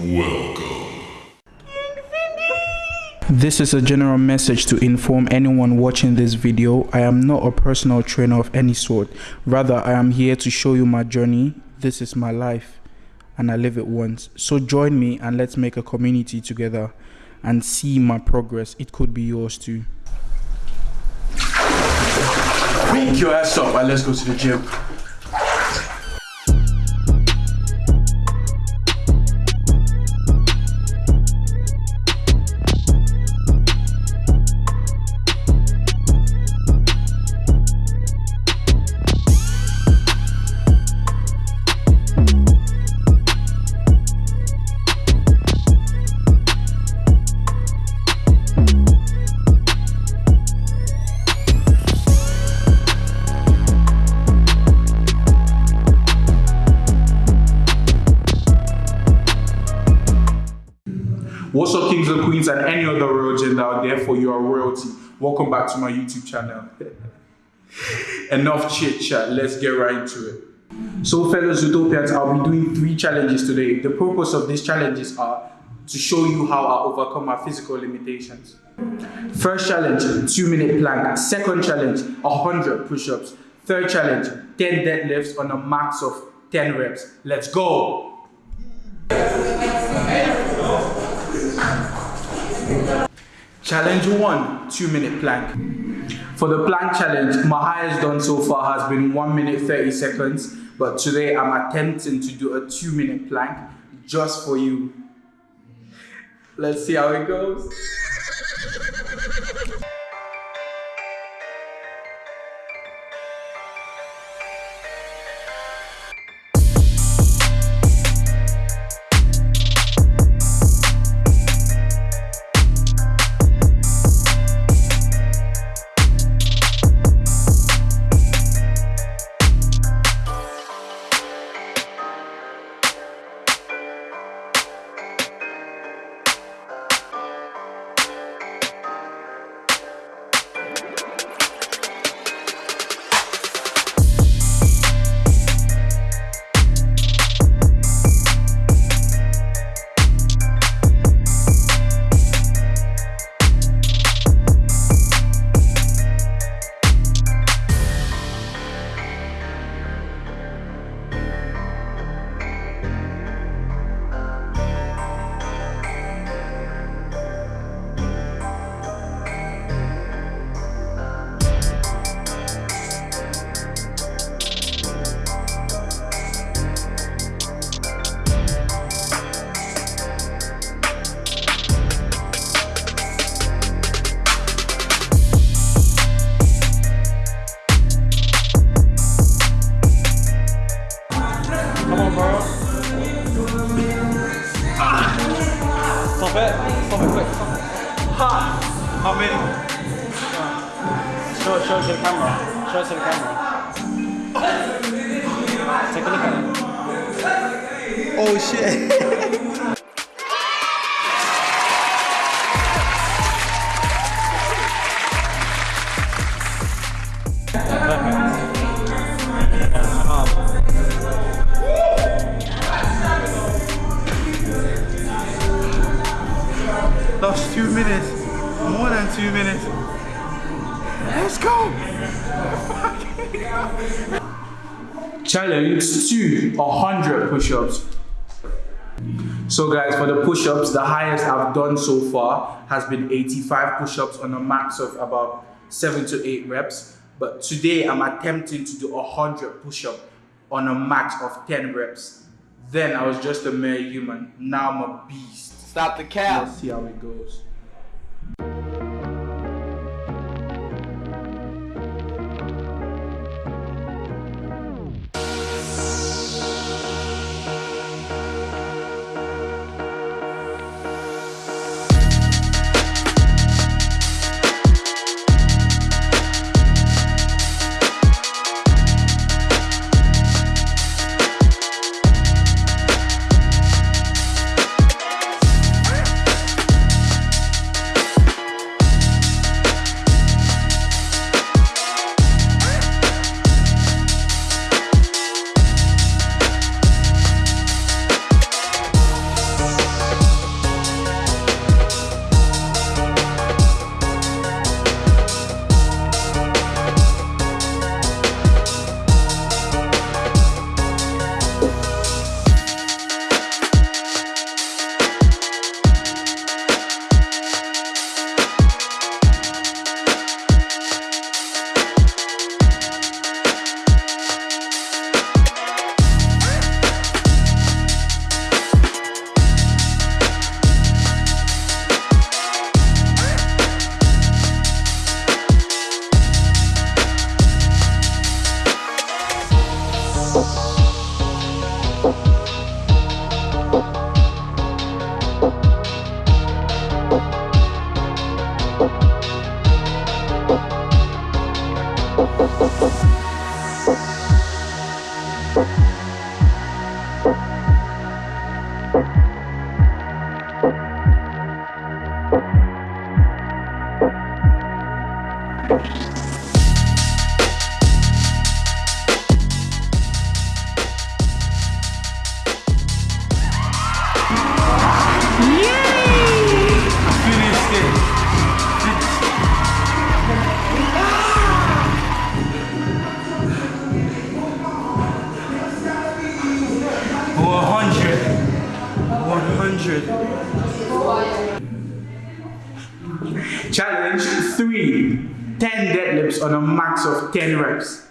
Welcome. This is a general message to inform anyone watching this video. I am not a personal trainer of any sort. Rather, I am here to show you my journey. This is my life and I live it once. So join me and let's make a community together and see my progress. It could be yours too. Pick your ass up and let's go to the gym. Kings and queens, and any other royal gender out there for your royalty? Welcome back to my YouTube channel. Enough chit chat, let's get right into it. So, fellow Zootopians, I'll be doing three challenges today. The purpose of these challenges are to show you how I overcome my physical limitations. First challenge, two minute plank. Second challenge, 100 push ups. Third challenge, 10 deadlifts on a max of 10 reps. Let's go! Challenge one, two minute plank. For the plank challenge, my highest done so far has been one minute 30 seconds, but today I'm attempting to do a two minute plank just for you. Let's see how it goes. it to the camera. Take a look at it. Oh shit. Lost two minutes. More than two minutes. Let's go. Challenge two, 100 push-ups. So guys, for the push-ups, the highest I've done so far has been 85 push-ups on a max of about seven to eight reps. But today I'm attempting to do 100 push-ups on a max of 10 reps. Then I was just a mere human. Now I'm a beast. Stop the cap. Let's see how it goes. Finished it. 100. Challenge 3. 10 deadlifts on a max of 10 reps.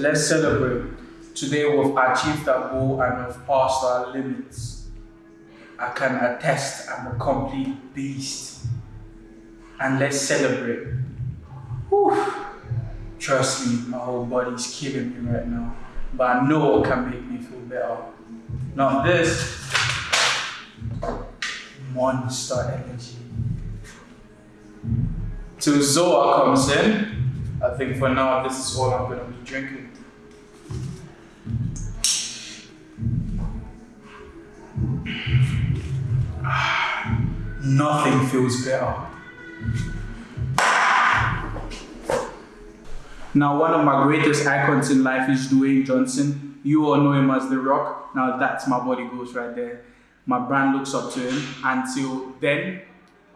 Let's celebrate. Today we've achieved our goal and we've passed our limits. I can attest I'm a complete beast. And let's celebrate. Whew. Trust me, my whole body's killing me right now. But I know what can make me feel better. Not this. Monster energy. Till Zoa comes in, I think for now this is all I'm gonna be drinking. Nothing feels better. Now, one of my greatest icons in life is Dwayne Johnson. You all know him as The Rock. Now, that's my body goes right there. My brand looks up to him. Until then,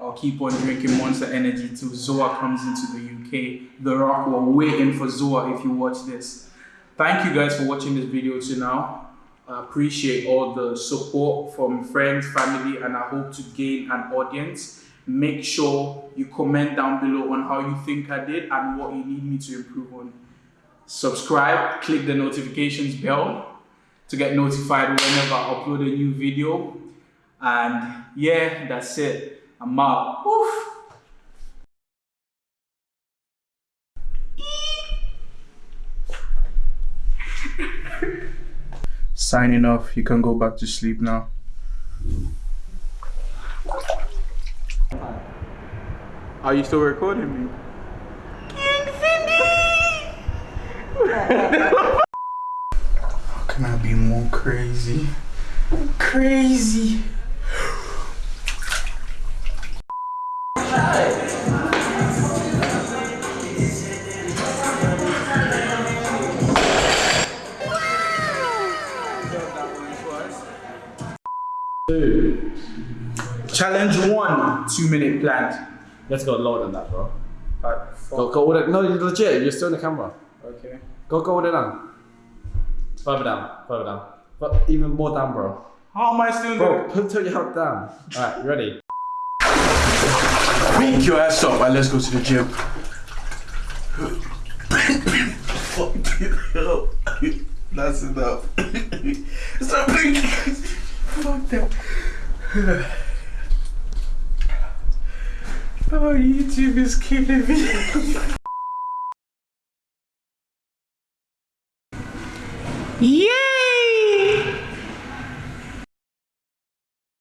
I'll keep on drinking Monster Energy till Zoa comes into the UK. The Rock, we're waiting for Zoa if you watch this. Thank you guys for watching this video till now. I appreciate all the support from friends, family, and I hope to gain an audience. Make sure you comment down below on how you think I did and what you need me to improve on. Subscribe, click the notifications bell to get notified whenever I upload a new video. And yeah, that's it. I'm out. Woof. Signing off. You can go back to sleep now. Are you still recording me? How can I be more crazy? Crazy. Challenge one, two minute plan. Let's go lower than that, bro. Alright, Go, go with it. No, you're legit. You're still in the camera. Okay. Go, go with it down. Further down. Further down. But even more down, bro. How am I still Bro, put your head down. Alright, you ready? Pick your ass up and let's go to the gym. That's enough. Stop blinking. Fuck that. Oh, YouTube